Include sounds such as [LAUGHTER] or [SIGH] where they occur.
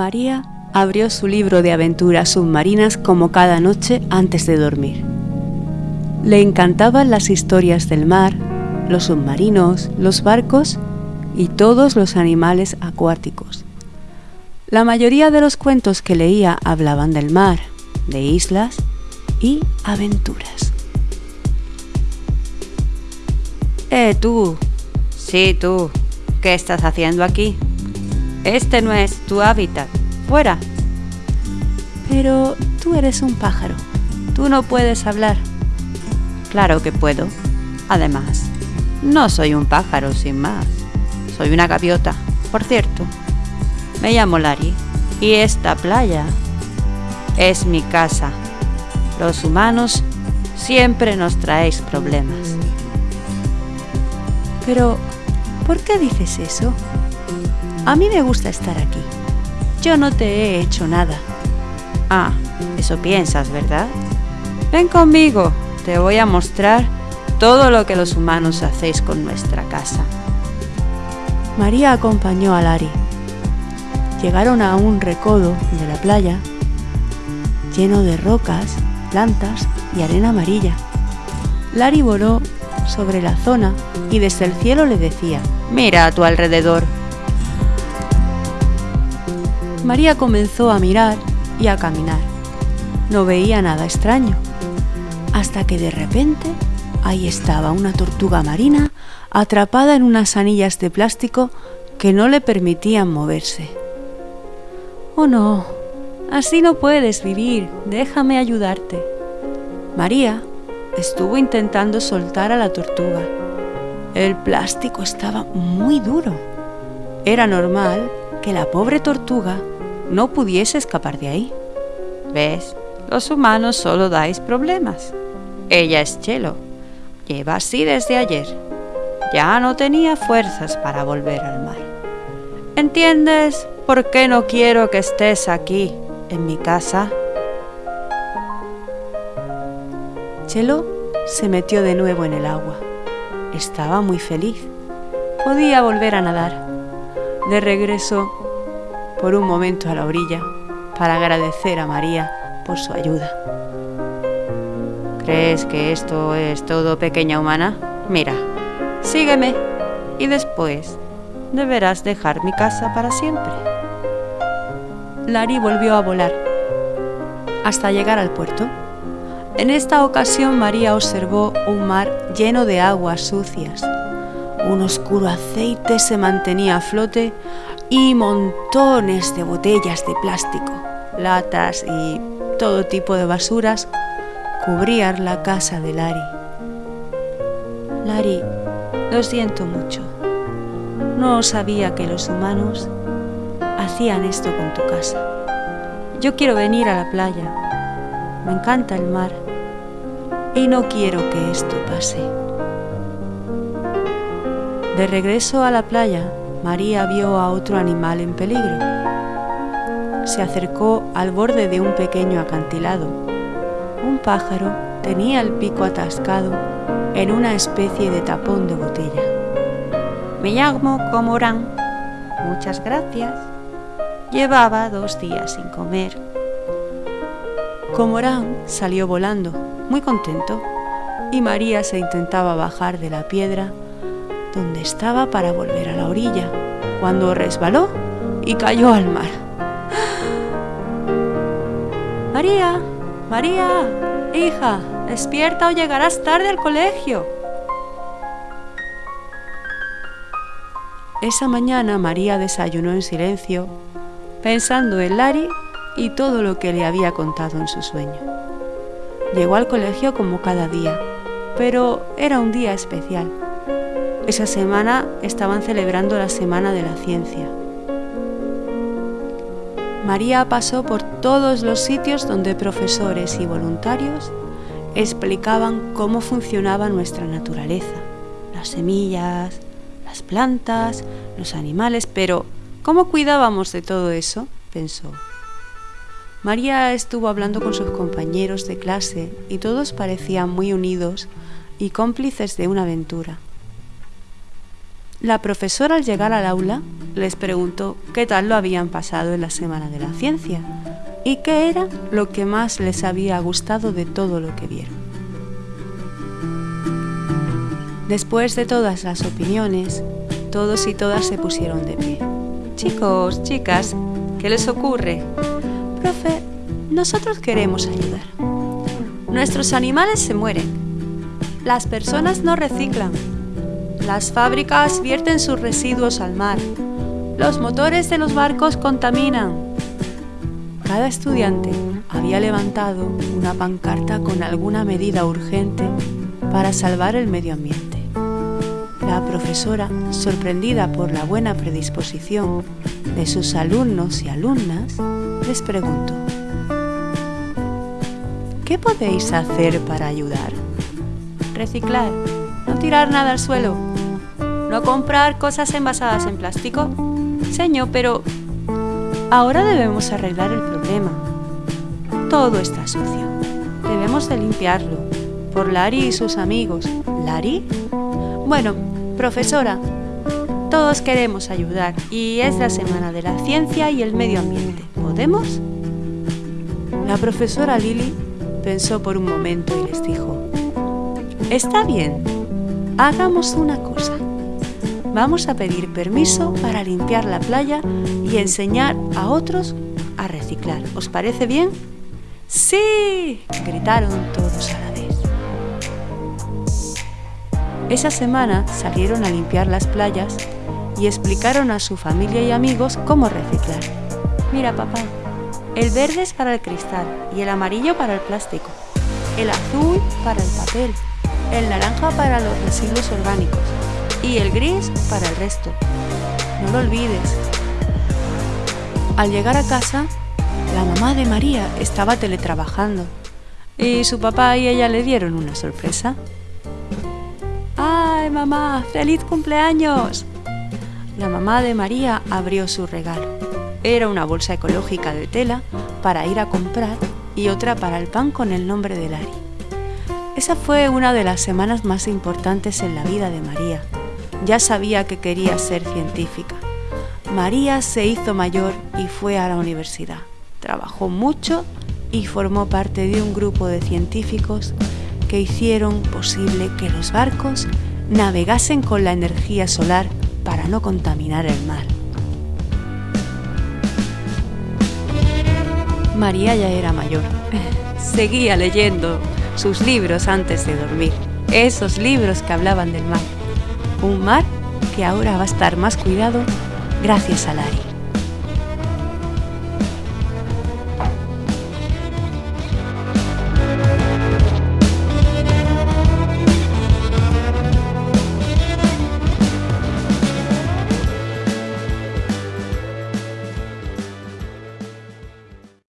María abrió su libro de aventuras submarinas como cada noche antes de dormir. Le encantaban las historias del mar, los submarinos, los barcos y todos los animales acuáticos. La mayoría de los cuentos que leía hablaban del mar, de islas y aventuras. Eh, tú. Sí, tú. ¿Qué estás haciendo aquí? Este no es tu hábitat. Fuera. Pero tú eres un pájaro. Tú no puedes hablar. Claro que puedo. Además, no soy un pájaro sin más. Soy una gaviota, por cierto. Me llamo Lari y esta playa es mi casa. Los humanos siempre nos traéis problemas. Pero, ¿por qué dices eso? A mí me gusta estar aquí. Yo no te he hecho nada. Ah, eso piensas, ¿verdad? Ven conmigo, te voy a mostrar todo lo que los humanos hacéis con nuestra casa. María acompañó a Lari. Llegaron a un recodo de la playa lleno de rocas, plantas y arena amarilla. Lari voló sobre la zona y desde el cielo le decía, mira a tu alrededor. María comenzó a mirar y a caminar. No veía nada extraño, hasta que de repente ahí estaba una tortuga marina atrapada en unas anillas de plástico que no le permitían moverse. Oh no, así no puedes vivir, déjame ayudarte. María estuvo intentando soltar a la tortuga. El plástico estaba muy duro. Era normal que la pobre tortuga no pudiese escapar de ahí. ¿Ves? Los humanos solo dais problemas. Ella es Chelo. Lleva así desde ayer. Ya no tenía fuerzas para volver al mar. ¿Entiendes por qué no quiero que estés aquí, en mi casa? Chelo se metió de nuevo en el agua. Estaba muy feliz. Podía volver a nadar. De regreso, por un momento a la orilla, para agradecer a María por su ayuda. ¿Crees que esto es todo, pequeña humana? Mira, sígueme y después deberás dejar mi casa para siempre. Lari volvió a volar hasta llegar al puerto. En esta ocasión María observó un mar lleno de aguas sucias. Un oscuro aceite se mantenía a flote y montones de botellas de plástico, latas y todo tipo de basuras cubrían la casa de Lari. Lari, lo siento mucho. No sabía que los humanos hacían esto con tu casa. Yo quiero venir a la playa. Me encanta el mar y no quiero que esto pase. De regreso a la playa, María vio a otro animal en peligro. Se acercó al borde de un pequeño acantilado. Un pájaro tenía el pico atascado en una especie de tapón de botella. Me llamo Comorán. Muchas gracias. Llevaba dos días sin comer. Comorán salió volando, muy contento, y María se intentaba bajar de la piedra donde estaba para volver a la orilla, cuando resbaló y cayó al mar. [GASPS] María, María, hija, despierta o llegarás tarde al colegio. Esa mañana María desayunó en silencio, pensando en Lari y todo lo que le había contado en su sueño. Llegó al colegio como cada día, pero era un día especial. Esa semana estaban celebrando la Semana de la Ciencia. María pasó por todos los sitios donde profesores y voluntarios explicaban cómo funcionaba nuestra naturaleza, las semillas, las plantas, los animales, pero ¿cómo cuidábamos de todo eso? pensó. María estuvo hablando con sus compañeros de clase y todos parecían muy unidos y cómplices de una aventura. La profesora al llegar al aula les preguntó qué tal lo habían pasado en la Semana de la Ciencia y qué era lo que más les había gustado de todo lo que vieron. Después de todas las opiniones, todos y todas se pusieron de pie. Chicos, chicas, ¿qué les ocurre? Profe, nosotros queremos ayudar. Nuestros animales se mueren. Las personas no reciclan. Las fábricas vierten sus residuos al mar. Los motores de los barcos contaminan. Cada estudiante había levantado una pancarta con alguna medida urgente para salvar el medio ambiente. La profesora, sorprendida por la buena predisposición de sus alumnos y alumnas, les preguntó, ¿qué podéis hacer para ayudar? Reciclar, no tirar nada al suelo, no comprar cosas envasadas en plástico. Señor, pero ahora debemos arreglar el problema. Todo está sucio. Debemos de limpiarlo. Por Lari y sus amigos. ¿Lari? Bueno, profesora, todos queremos ayudar y es la Semana de la Ciencia y el Medio Ambiente. ¿Podemos? La profesora Lily pensó por un momento y les dijo, Está bien, hagamos una cosa. Vamos a pedir permiso para limpiar la playa y enseñar a otros a reciclar. ¿Os parece bien? ¡Sí! gritaron todos a la vez. Esa semana salieron a limpiar las playas y explicaron a su familia y amigos cómo reciclar. Mira, papá, el verde es para el cristal y el amarillo para el plástico, el azul para el papel, el naranja para los residuos orgánicos y el gris para el resto. No lo olvides. Al llegar a casa, la mamá de María estaba teletrabajando y su papá y ella le dieron una sorpresa. ¡Ay, mamá! ¡Feliz cumpleaños! La mamá de María abrió su regalo era una bolsa ecológica de tela para ir a comprar y otra para el pan con el nombre de Lari. Esa fue una de las semanas más importantes en la vida de María. Ya sabía que quería ser científica. María se hizo mayor y fue a la universidad. Trabajó mucho y formó parte de un grupo de científicos que hicieron posible que los barcos navegasen con la energía solar para no contaminar el mar. María ya era mayor. [LAUGHS] Seguía leyendo sus libros antes de dormir, esos libros que hablaban del mar. Un mar que ahora va a estar más cuidado gracias a Lari.